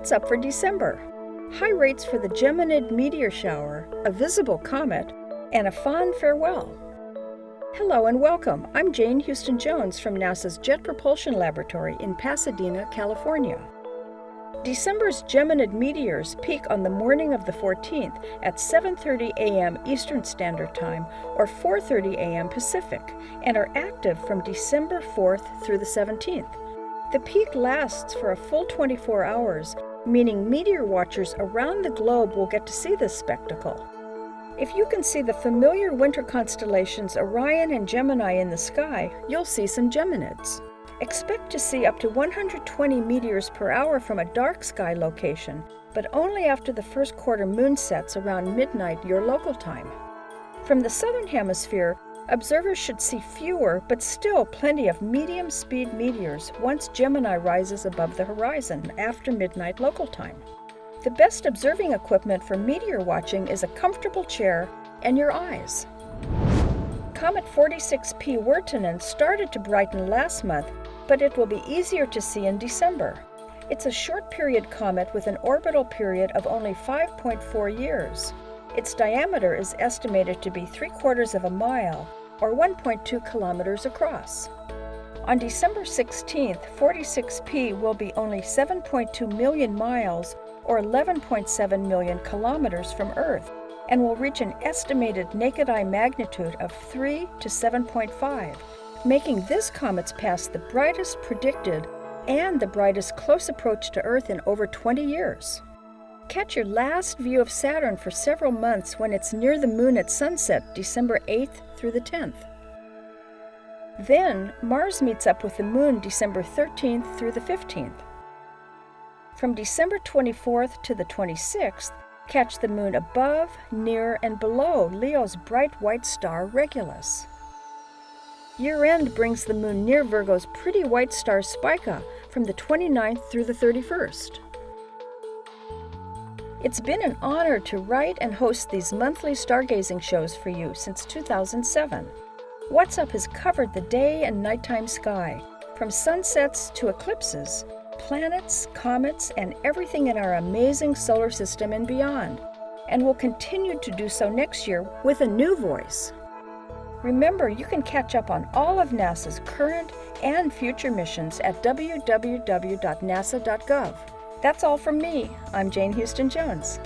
What's up for December? High rates for the Geminid meteor shower, a visible comet, and a fond farewell. Hello and welcome. I'm Jane Houston Jones from NASA's Jet Propulsion Laboratory in Pasadena, California. December's Geminid meteors peak on the morning of the 14th at 7:30 a.m. Eastern Standard Time or 4:30 a.m. Pacific and are active from December 4th through the 17th. The peak lasts for a full 24 hours, meaning meteor watchers around the globe will get to see this spectacle. If you can see the familiar winter constellations Orion and Gemini in the sky, you'll see some Geminids. Expect to see up to 120 meteors per hour from a dark sky location, but only after the first quarter moon sets around midnight your local time. From the southern hemisphere, Observers should see fewer, but still plenty of medium speed meteors once Gemini rises above the horizon after midnight local time. The best observing equipment for meteor watching is a comfortable chair and your eyes. Comet 46P Wirtanen started to brighten last month, but it will be easier to see in December. It's a short period comet with an orbital period of only 5.4 years. Its diameter is estimated to be three quarters of a mile, or 1.2 kilometers across. On December 16th, 46P will be only 7.2 million miles or 11.7 million kilometers from Earth and will reach an estimated naked eye magnitude of 3 to 7.5, making this comet's pass the brightest predicted and the brightest close approach to Earth in over 20 years. Catch your last view of Saturn for several months when it's near the moon at sunset, December 8th through the 10th. Then, Mars meets up with the moon December 13th through the 15th. From December 24th to the 26th, catch the moon above, near, and below Leo's bright white star Regulus. Year end brings the moon near Virgo's pretty white star Spica from the 29th through the 31st. It's been an honor to write and host these monthly stargazing shows for you since 2007. What's Up has covered the day and nighttime sky, from sunsets to eclipses, planets, comets, and everything in our amazing solar system and beyond, and will continue to do so next year with a new voice. Remember, you can catch up on all of NASA's current and future missions at www.nasa.gov. That's all from me. I'm Jane Houston Jones.